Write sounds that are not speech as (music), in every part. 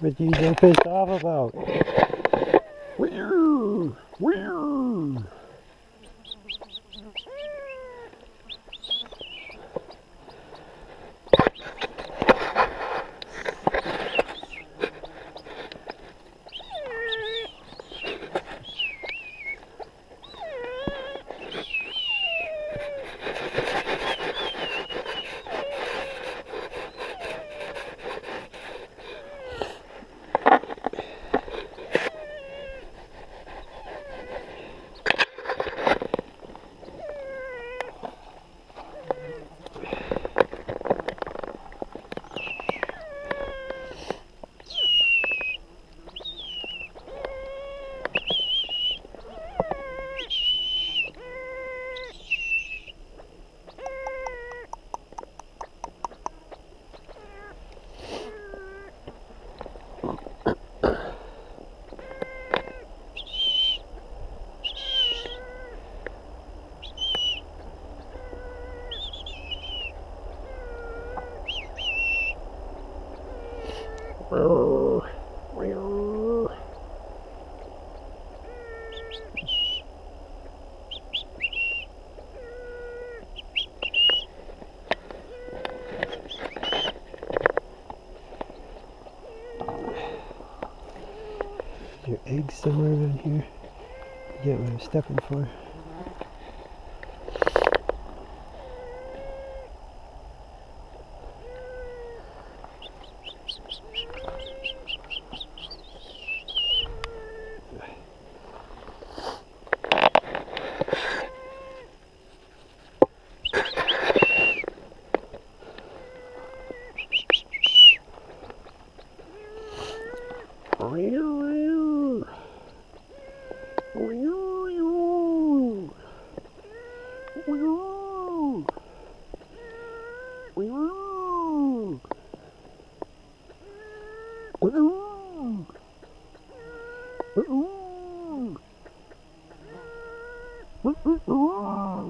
What you so pissed off about? Weird, weird. Your eggs somewhere around here. Yeah, what I'm stepping for. Ôi ôi ôi. Ôi ôi ôi. Ôi ôi. Ôi ôi. Ôi ôi. Ôi ôi. Ôi ôi ôi.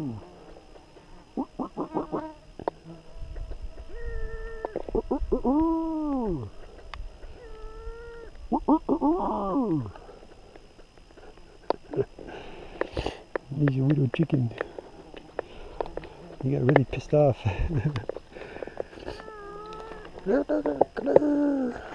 Ôi ôi ôi. Ôi ôi ôi. (laughs) He's a little chicken. He got really pissed off. (laughs) (laughs)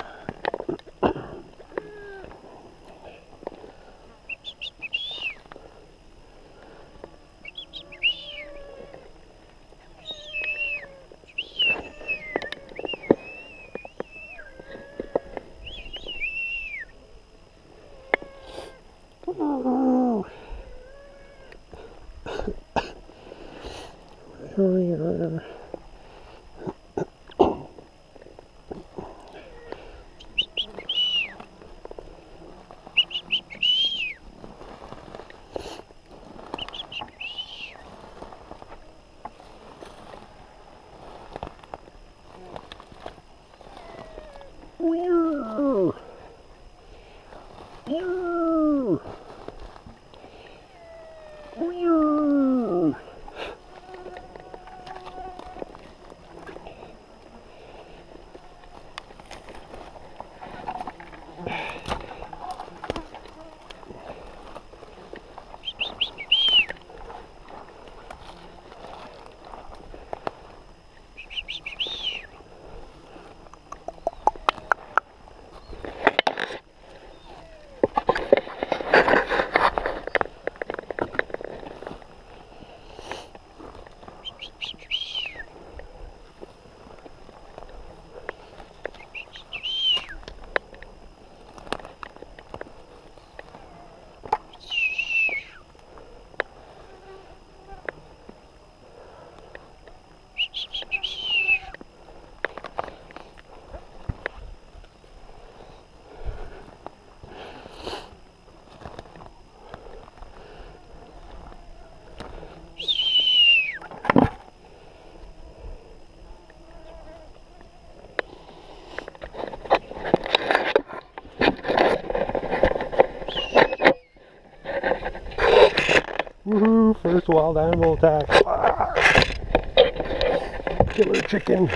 Oh. we. Woohoo! First wild animal attack. Ah. Killer chicken.